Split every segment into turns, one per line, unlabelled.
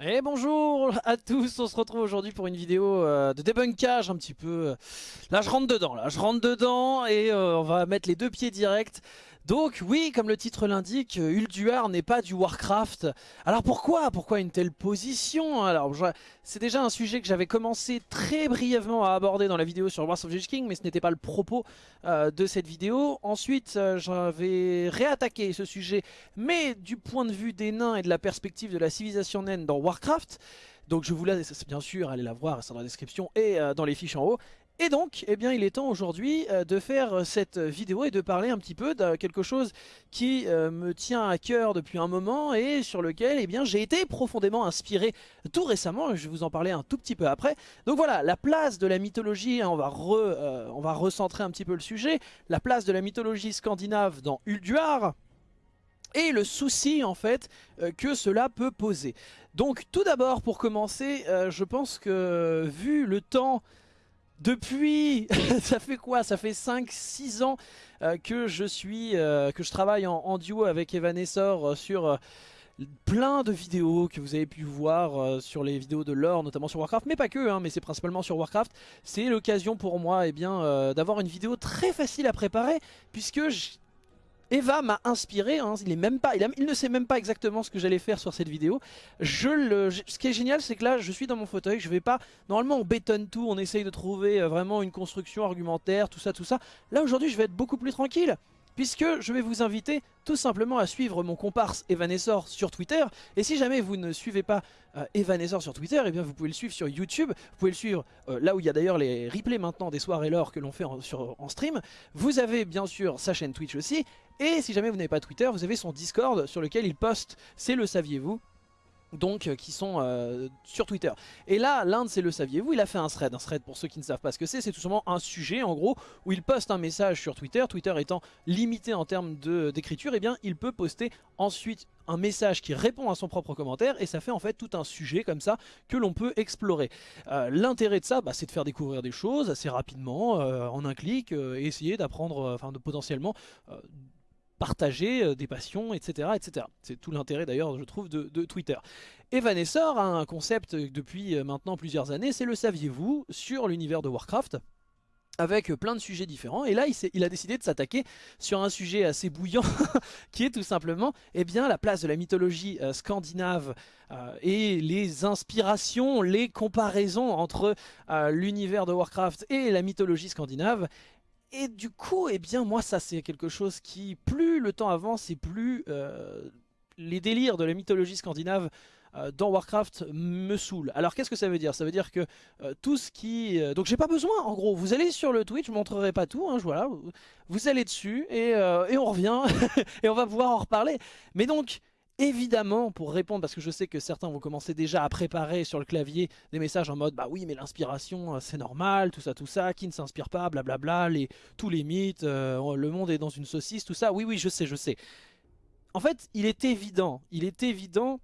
Et bonjour à tous, on se retrouve aujourd'hui pour une vidéo euh, de débunkage un petit peu. Là je rentre dedans, là je rentre dedans et euh, on va mettre les deux pieds directs donc oui, comme le titre l'indique, Ulduar n'est pas du Warcraft. Alors pourquoi? Pourquoi une telle position? Alors c'est déjà un sujet que j'avais commencé très brièvement à aborder dans la vidéo sur Wars of the King, mais ce n'était pas le propos euh, de cette vidéo. Ensuite, euh, j'avais réattaqué ce sujet, mais du point de vue des nains et de la perspective de la civilisation naine dans Warcraft. Donc je vous laisse bien sûr aller la voir, c'est dans la description et euh, dans les fiches en haut. Et donc, eh bien, il est temps aujourd'hui euh, de faire euh, cette vidéo et de parler un petit peu de quelque chose qui euh, me tient à cœur depuis un moment et sur lequel eh j'ai été profondément inspiré tout récemment. Je vais vous en parler un tout petit peu après. Donc voilà, la place de la mythologie, hein, on, va on va recentrer un petit peu le sujet, la place de la mythologie scandinave dans Ulduar et le souci en fait que cela peut poser. Donc tout d'abord pour commencer, je pense que vu le temps depuis, ça fait quoi? Ça fait 5-6 ans euh, que je suis, euh, que je travaille en, duo avec Evanessor euh, sur plein de vidéos que vous avez pu voir sur les vidéos de lore, notamment sur Warcraft, mais pas que, hein, mais c'est principalement sur Warcraft. C'est l'occasion pour moi eh bien d'avoir une vidéo très facile à préparer, puisque Eva m'a inspiré, hein, il, est il, ne sait même pas exactement ce que j'allais faire sur cette vidéo. Je ce qui est génial, c'est que là, je suis dans mon fauteuil, je vais pas... Normalement, on bétonne tout, on essaye de trouver euh, vraiment une construction argumentaire, tout ça, tout ça. Là, aujourd'hui, je vais être beaucoup plus tranquille puisque je vais vous inviter tout simplement à suivre mon comparse Evanessor sur Twitter. Et si jamais vous ne suivez pas euh, Evanessor sur Twitter, eh bien vous pouvez le suivre sur YouTube. Vous pouvez le suivre euh, là où il y a d'ailleurs les replays maintenant des soirées l'or que l'on fait en stream. Vous avez bien sûr sa chaîne Twitch aussi. Et si jamais vous n'avez pas Twitter, vous avez son Discord sur lequel il poste, c'est le saviez-vous donc euh, qui sont euh, sur Twitter. Et là, l'Inde, c'est le saviez-vous, il a fait un thread. Un thread, pour ceux qui ne savent pas ce que c'est, c'est tout simplement un sujet, en gros, où il poste un message sur Twitter. Twitter étant limité en termes d'écriture, et eh bien, il peut poster ensuite un message qui répond à son propre commentaire et ça fait en fait tout un sujet comme ça que l'on peut explorer. Euh, l'intérêt de ça, bah, c'est de faire découvrir des choses assez rapidement, en un clic, et essayer d'apprendre, enfin de potentiellement partager euh, des passions, etc. etc. C'est tout l'intérêt d'ailleurs, je trouve, de, Twitter. Et a un concept depuis euh, maintenant plusieurs années, c'est le saviez-vous sur l'univers de Warcraft avec plein de sujets différents. Et là, il, a décidé de s'attaquer sur un sujet assez bouillant, qui est tout simplement eh bien, la place de la mythologie euh, scandinave et les inspirations, les comparaisons entre l'univers de Warcraft et la mythologie scandinave. Et du coup, eh bien moi ça c'est quelque chose qui, plus le temps avance et plus euh, les délires de la mythologie scandinave euh, dans Warcraft me saoulent. Alors qu'est-ce que ça veut dire? Ça veut dire que euh, tout ce qui... donc j'ai pas besoin en gros, vous allez sur le Twitch, je montrerai pas tout, hein, voilà, vous allez dessus et, et on revient et on va pouvoir en reparler. Mais donc... Évidemment, pour répondre, parce que je sais que certains vont commencer déjà à préparer sur le clavier des messages en mode « Bah oui, mais l'inspiration, euh, c'est normal, tout ça, tout ça, qui ne s'inspire pas, blablabla, les, tous les mythes, euh, le monde est dans une saucisse, tout ça. » Oui, oui, je sais, je sais. En fait, il est évident, il est évident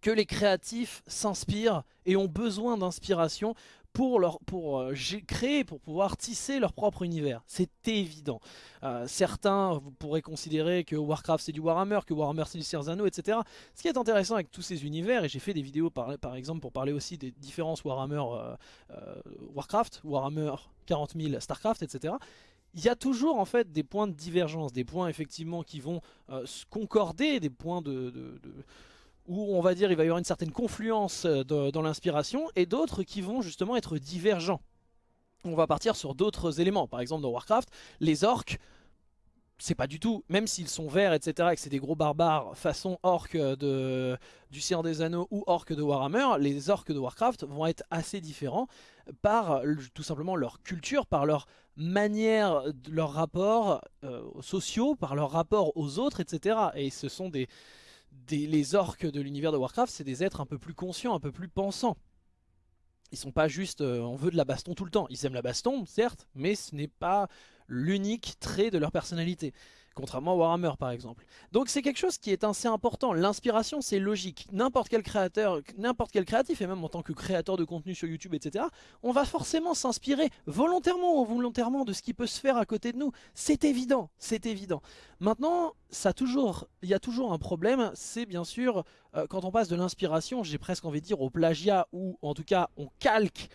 que les créatifs s'inspirent et ont besoin d'inspiration pour, leur, pour euh, créer, pour pouvoir tisser leur propre univers. C'est évident. Euh, certains vous pourrez considérer que Warcraft c'est du Warhammer, que Warhammer c'est du Anneaux, etc. Ce qui est intéressant avec tous ces univers, et j'ai fait des vidéos par, par, exemple pour parler aussi des différences Warhammer euh, Warcraft, Warhammer 40 000 Starcraft, etc il y a toujours en fait des points de divergence, des points effectivement qui vont concorder, des points de, où on va dire il va y avoir une certaine confluence euh, dans l'inspiration, et d'autres qui vont justement être divergents. On va partir sur d'autres éléments, par exemple dans Warcraft, les orques, c'est pas du tout, même s'ils sont verts, etc., et que c'est des gros barbares façon orques de, du Seigneur des Anneaux ou orques de Warhammer, les orques de Warcraft vont être assez différents par tout simplement leur culture, par leur manière, leurs rapports euh, sociaux, par leur rapport aux autres, etc. Et ce sont des, les orques de l'univers de Warcraft, c'est des êtres un peu plus conscients, un peu plus pensants. Ils sont pas juste euh, on veut de la baston tout le temps. Ils aiment la baston, certes, mais ce n'est pas l'unique trait de leur personnalité. Contrairement à Warhammer par exemple. Donc c'est quelque chose qui est assez important. L'inspiration c'est logique. N'importe quel créateur, n'importe quel créatif, et même en tant que créateur de contenu sur YouTube, etc. On va forcément s'inspirer volontairement ou volontairement de ce qui peut se faire à côté de nous. C'est évident, c'est évident. Maintenant, ça toujours, il y a toujours un problème, c'est bien sûr euh, quand on passe de l'inspiration, j'ai presque envie de dire au plagiat, ou en tout cas on calque,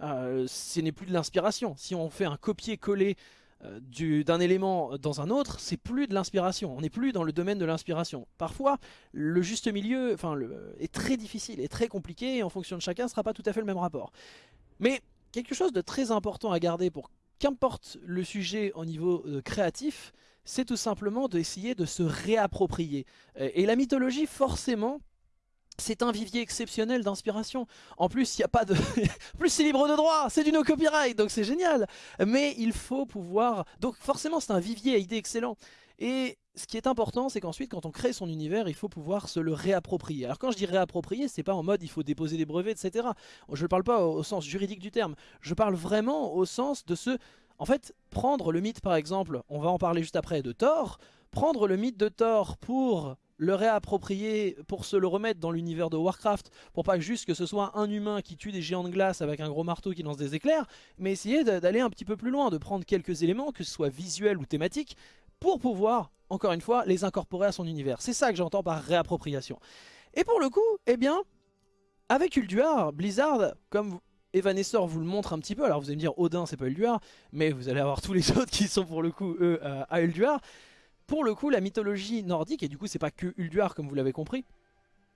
euh, ce n'est plus de l'inspiration. Si on fait un copier-coller euh, d'un élément dans un autre, c'est plus de l'inspiration. On n'est plus dans le domaine de l'inspiration. Parfois, le juste milieu enfin, est très difficile, est très compliqué, et en fonction de chacun, ce ne sera pas tout à fait le même rapport. Mais quelque chose de très important à garder pour qu'importe le sujet au niveau euh, créatif, c'est tout simplement d'essayer de se réapproprier. Et la mythologie, forcément, c'est un vivier exceptionnel d'inspiration. En plus, il y a pas de... plus c'est libre de droit, c'est du no copyright, donc c'est génial. Mais il faut pouvoir... Donc forcément, c'est un vivier à idées excellent. Et ce qui est important, c'est qu'ensuite, quand on crée son univers, il faut pouvoir se le réapproprier. Alors quand je dis réapproprier, c'est pas en mode il faut déposer des brevets, etc. Je ne parle pas au sens juridique du terme. Je parle vraiment au sens de ce... En fait, prendre le mythe par exemple, on va en parler juste après, de Thor. Prendre le mythe de Thor pour le réapproprier pour se le remettre dans l'univers de Warcraft, pour pas juste que ce soit un humain qui tue des géants de glace avec un gros marteau qui lance des éclairs, mais essayer d'aller un petit peu plus loin, de prendre quelques éléments, que ce soit visuels ou thématiques, pour pouvoir, encore une fois, les incorporer à son univers. C'est ça que j'entends par réappropriation. Et pour le coup, eh bien, avec Ulduar, Blizzard, comme Evanesceur vous le montre un petit peu, alors vous allez me dire Odin c'est pas Ulduar, mais vous allez avoir tous les autres qui sont pour le coup eux à Ulduar, pour le coup, la mythologie nordique, et du coup c'est pas que Ulduar comme vous l'avez compris,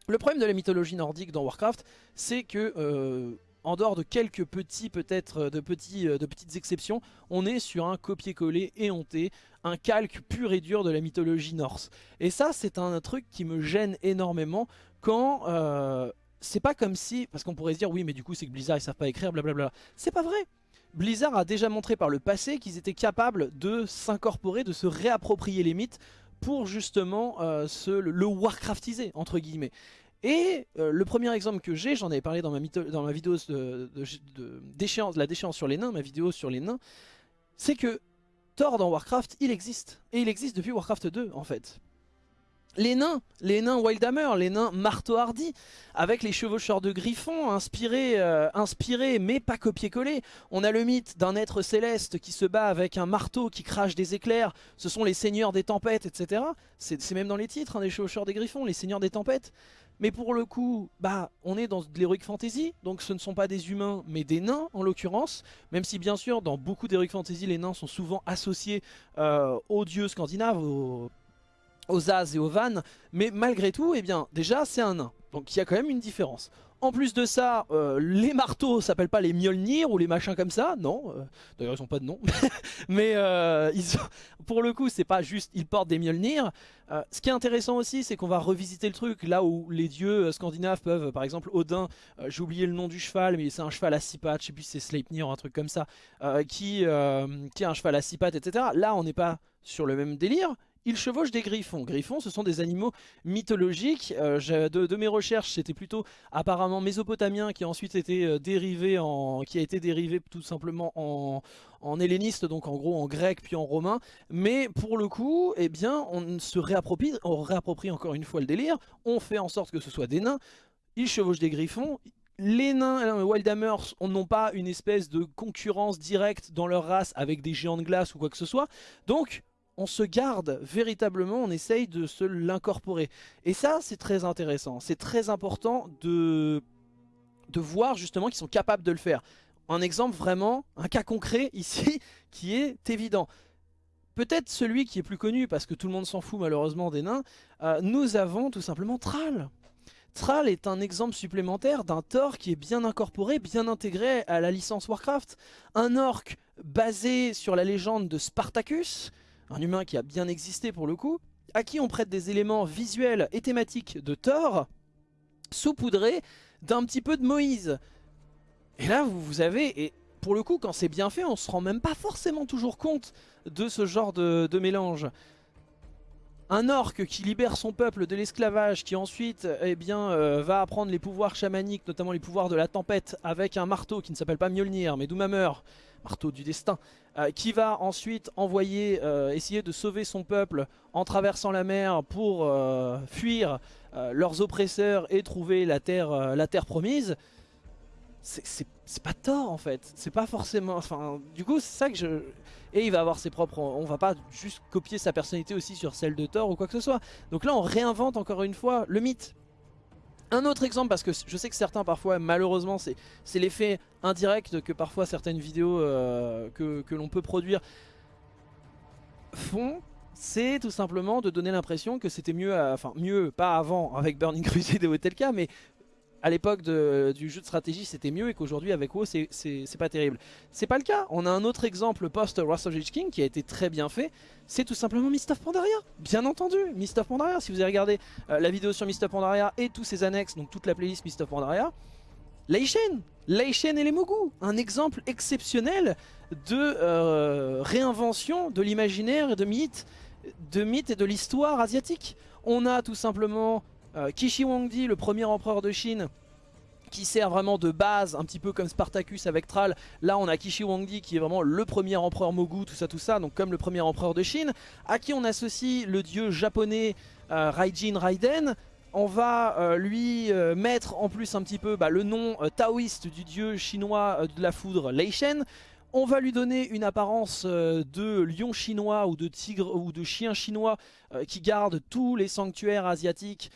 le problème de la mythologie nordique dans Warcraft, c'est que, euh, en dehors de quelques petits, peut-être, de, petits, euh, de petites exceptions, on est sur un copier-coller éhonté, un calque pur et dur de la mythologie norse. Et ça, c'est un truc qui me gêne énormément quand... Euh, c'est pas comme si, parce qu'on pourrait se dire, oui mais du coup c'est que Blizzard ils savent pas écrire, blablabla. C'est pas vrai Blizzard a déjà montré par le passé qu'ils étaient capables de s'incorporer, de se réapproprier les mythes pour justement euh, le Warcraftiser, entre guillemets. Et euh, le premier exemple que j'ai, j'en avais parlé dans ma, dans ma vidéo la déchéance sur les nains, ma vidéo sur les nains, c'est que Thor dans Warcraft, il existe. Et il existe depuis Warcraft 2 en fait les nains, les nains Wildhammer, les nains marteau hardy, avec les chevaucheurs de griffons inspirés, euh, inspirés mais pas copier-coller. On a le mythe d'un être céleste qui se bat avec un marteau qui crache des éclairs, ce sont les seigneurs des tempêtes, etc. C'est même dans les titres, hein, des chevaucheurs des griffons, les seigneurs des tempêtes. Mais pour le coup, bah, on est dans de l'heroic fantasy, donc ce ne sont pas des humains, mais des nains en l'occurrence. Même si bien sûr, dans beaucoup d'heroic fantasy, les nains sont souvent associés euh, aux dieux scandinaves, aux aux As et aux Van, mais malgré tout, eh bien, déjà c'est un nain, donc il y a quand même une différence. En plus de ça, euh, les marteaux s'appellent pas les Mjolnir ou les machins comme ça, non, euh, d'ailleurs ils ont pas de nom, mais euh, pour le coup c'est pas juste ils portent des Mjolnir. ce qui est intéressant aussi c'est qu'on va revisiter le truc, là où les dieux scandinaves peuvent, par exemple Odin, j'ai oublié le nom du cheval, mais c'est un cheval à six pattes, je sais plus si c'est Sleipnir ou un truc comme ça, qui, qui a un cheval à six pattes, etc. Là on n'est pas sur le même délire, il chevauche des griffons. Griffons, ce sont des animaux mythologiques. Euh, de, mes recherches, c'était plutôt apparemment mésopotamien qui a ensuite été euh, dérivé qui a été dérivé tout simplement en, en helléniste, donc en gros en grec puis en romain. Mais pour le coup, eh bien, on se réapproprie, encore une fois le délire. On fait en sorte que ce soit des nains. Ils chevauchent des griffons les nains Wildhammers n'ont pas une espèce de concurrence directe dans leur race avec des géants de glace ou quoi que ce soit. Donc on se garde véritablement, on essaye de se l'incorporer. Et ça, c'est très intéressant. C'est très important de, voir justement qu'ils sont capables de le faire. Un exemple vraiment, un cas concret ici, qui est évident. Peut-être celui qui est plus connu, parce que tout le monde s'en fout malheureusement des nains, euh, nous avons tout simplement Thrall. Thrall est un exemple supplémentaire d'un Thor qui est bien incorporé, bien intégré à la licence Warcraft. Un orc basé sur la légende de Spartacus, un humain qui a bien existé pour le coup, à qui on prête des éléments visuels et thématiques de Thor, saupoudrés d'un petit peu de Moïse. Et là, vous, avez, et pour le coup, quand c'est bien fait, on se rend même pas forcément toujours compte de ce genre de, mélange. un orc qui libère son peuple de l'esclavage, qui ensuite eh bien, euh, va apprendre les pouvoirs chamaniques, notamment les pouvoirs de la tempête, avec un marteau qui ne s'appelle pas Mjolnir, mais Doomhammer, marteau du destin, euh, qui va ensuite envoyer, euh, essayer de sauver son peuple en traversant la mer pour fuir leurs oppresseurs et trouver la terre, la terre promise c'est pas tort en fait, c'est pas forcément, enfin du coup c'est ça que je... Et il va avoir ses propres, on va pas juste copier sa personnalité aussi sur celle de Thor ou quoi que ce soit. Donc là on réinvente encore une fois le mythe. Un autre exemple, parce que je sais que certains parfois, malheureusement, c'est l'effet indirect que parfois certaines vidéos euh, que, l'on peut produire font, c'est tout simplement de donner l'impression que c'était mieux, enfin mieux, pas avant avec Burning Crusade et Hotelka, mais à l'époque du jeu de stratégie c'était mieux et qu'aujourd'hui avec WoW c'est pas terrible. C'est pas le cas, on a un autre exemple post Wrath King qui a été très bien fait, c'est tout simplement Mist of Pandaria, bien entendu, Mist of Pandaria, si vous avez regardé euh, la vidéo sur Mist of Pandaria et tous ses annexes, donc toute la playlist Mist of Pandaria, Leishen, Leishen et les Mogu, un exemple exceptionnel de euh, réinvention de l'imaginaire et de mythes, de mythes et de l'histoire asiatique. On a tout simplement euh, Kishi Wangdi, le premier empereur de Chine, qui sert vraiment de base, un petit peu comme Spartacus avec Thrall. Là, on a Kishi Wangdi qui est vraiment le premier empereur Mogu, tout ça, tout ça, donc comme le premier empereur de Chine, à qui on associe le dieu japonais euh, Raijin Raiden. On va euh, lui mettre en plus un petit peu bah, le nom taoïste du dieu chinois de la foudre, Lei Shen. On va lui donner une apparence de lion chinois ou de tigre ou de chien chinois qui garde tous les sanctuaires asiatiques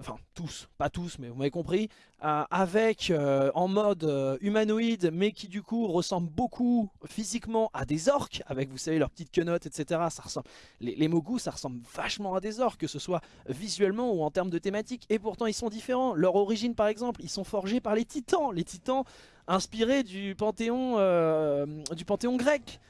enfin tous, pas tous mais vous m'avez compris, euh, avec euh, en mode euh, humanoïde mais qui du coup ressemble beaucoup physiquement à des orques, avec vous savez leurs petites quenottes etc. Ça ressemble, les, Mogus ça ressemble vachement à des orques, que ce soit visuellement ou en termes de thématique, et pourtant ils sont différents. Leur origine par exemple, ils sont forgés par les titans, les titans inspirés du panthéon, du panthéon grec.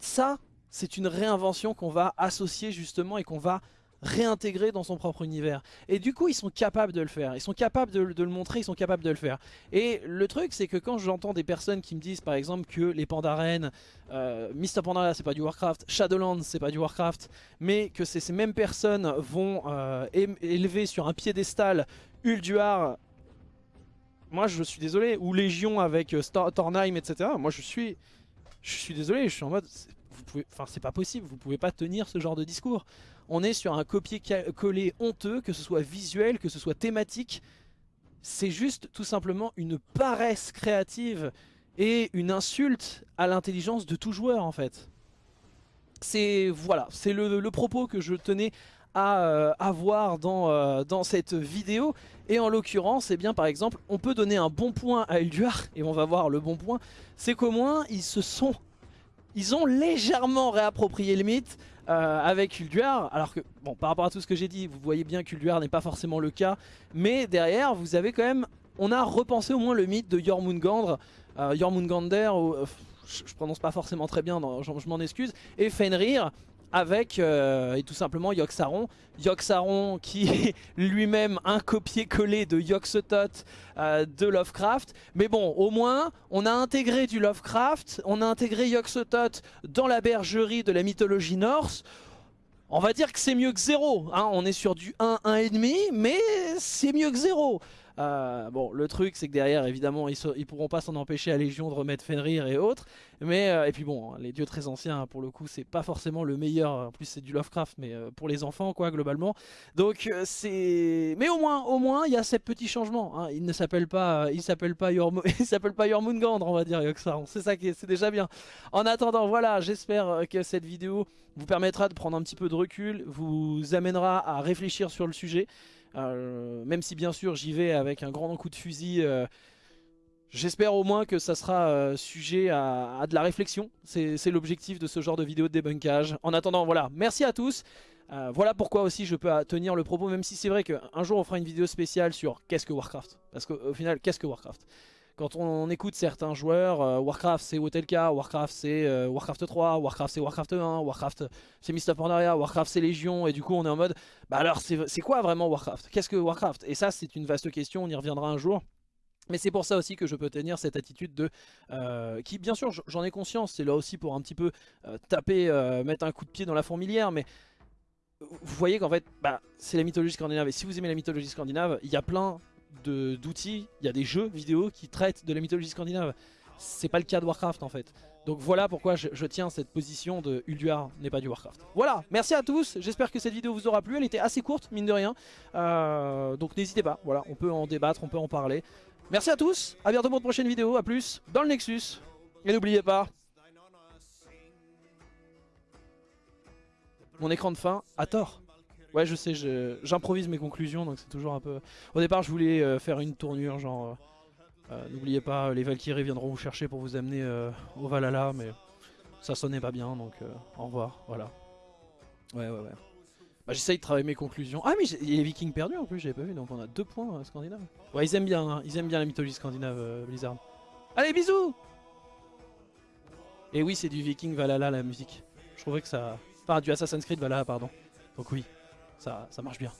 Ça, c'est une réinvention qu'on va associer justement et qu'on va réintégrer dans son propre univers. Et du coup, ils sont capables de le faire. Ils sont capables de, le montrer, ils sont capables de le faire. Et le truc, c'est que quand j'entends des personnes qui me disent, par exemple, que les Pandaren, euh, Mr. C'est pas du Warcraft, Shadowlands, c'est pas du Warcraft, mais que ces mêmes personnes vont euh, élever sur un piédestal Ulduar, moi je suis désolé, ou Légion avec euh, Tornheim, etc. Moi je suis, je suis désolé, je suis en mode, enfin c'est pas possible, vous pouvez pas tenir ce genre de discours on est sur un copier-coller honteux, que ce soit visuel, que ce soit thématique. C'est juste tout simplement une paresse créative et une insulte à l'intelligence de tout joueur en fait. C'est voilà, c'est le, propos que je tenais à euh, avoir dans, euh, dans cette vidéo. Et en l'occurrence, eh bien par exemple, on peut donner un bon point à Elduar, et on va voir le bon point, c'est qu'au moins ils se sont, ils ont légèrement réapproprié le mythe, euh, avec Ulduar. Alors que, bon, par rapport à tout ce que j'ai dit, vous voyez bien qu'Ulduar n'est pas forcément le cas. Mais derrière, vous avez quand même... On a repensé au moins le mythe de Jormungandr, euh, Jormungandr, euh, je, je, prononce pas forcément très bien, je, m'en excuse, et Fenrir, avec euh, et tout simplement Yogg-Saron. Yogg-Saron qui est lui-même un copier-coller de Yogg-Sothoth euh, de Lovecraft. Mais bon, au moins, on a intégré du Lovecraft, on a intégré Yogg-Sothoth dans la bergerie de la mythologie norse. On va dire que c'est mieux que zéro. Hein. On est sur du 1, 1,5, mais c'est mieux que zéro. Euh, bon, le truc, c'est que derrière, évidemment, ils, ils pourront pas s'en empêcher à Légion de remettre Fenrir et autres. Mais, euh, et puis bon, les dieux très anciens, pour le coup, c'est pas forcément le meilleur. En plus, c'est du Lovecraft, mais euh, pour les enfants, quoi, globalement. Donc, c'est. Mais au moins, au moins, il y a ces petits changements. Hein. Il ne s'appelle pas, il s'appelle pas Yorm... il s'appelle pas on va dire, C'est ça qui est, déjà bien. En attendant, voilà, j'espère que cette vidéo vous permettra de prendre un petit peu de recul, vous amènera à réfléchir sur le sujet. Euh, même si bien sûr j'y vais avec un grand coup de fusil, euh, j'espère au moins que ça sera euh, sujet à, de la réflexion. C'est l'objectif de ce genre de vidéo de débunkage. En attendant, voilà, merci à tous. voilà pourquoi aussi je peux tenir le propos, même si c'est vrai qu'un jour on fera une vidéo spéciale sur qu'est-ce que Warcraft? Parce qu'au final, qu'est-ce que Warcraft? Quand on, écoute certains joueurs, euh, Warcraft c'est Wotelka, Warcraft c'est euh, Warcraft 3, Warcraft c'est Warcraft 1, Warcraft c'est Mist of Pandaria, Warcraft c'est Légion, et du coup on est en mode, bah alors c'est quoi vraiment Warcraft? Qu'est-ce que Warcraft? Et ça c'est une vaste question, on y reviendra un jour. Mais c'est pour ça aussi que je peux tenir cette attitude de... Euh, qui bien sûr j'en ai conscience, c'est là aussi pour un petit peu taper, mettre un coup de pied dans la fourmilière, mais vous voyez qu'en fait, bah, c'est la mythologie scandinave. Et si vous aimez la mythologie scandinave, il y a plein d'outils, il y a des jeux vidéo qui traitent de la mythologie scandinave. C'est pas le cas de Warcraft en fait. Donc voilà pourquoi je, tiens cette position de Ulduar n'est pas du Warcraft. Voilà, merci à tous, j'espère que cette vidéo vous aura plu, elle était assez courte mine de rien. Euh, donc n'hésitez pas, voilà, on peut en débattre, on peut en parler. Merci à tous, à bientôt pour une prochaine vidéo, à plus dans le Nexus. Et n'oubliez pas, mon écran de fin a tort. Ouais je sais, j'improvise mes conclusions donc c'est toujours un peu... Au départ je voulais euh, faire une tournure genre... Euh, euh, n'oubliez pas, les Valkyries viendront vous chercher pour vous amener au Valhalla, mais ça sonnait pas bien, donc au revoir, voilà. Ouais, ouais, ouais. Bah, J'essaye de travailler mes conclusions. Ah mais il y a les Vikings perdus en plus, j'avais pas vu, donc on a deux points scandinaves. Ouais, ils aiment bien, hein. ils aiment bien la mythologie scandinave, Blizzard. Allez, bisous Et oui, c'est du Viking Valhalla la musique. Je trouvais que ça... Enfin, du Assassin's Creed Valhalla, pardon. Donc oui, ça, ça marche bien.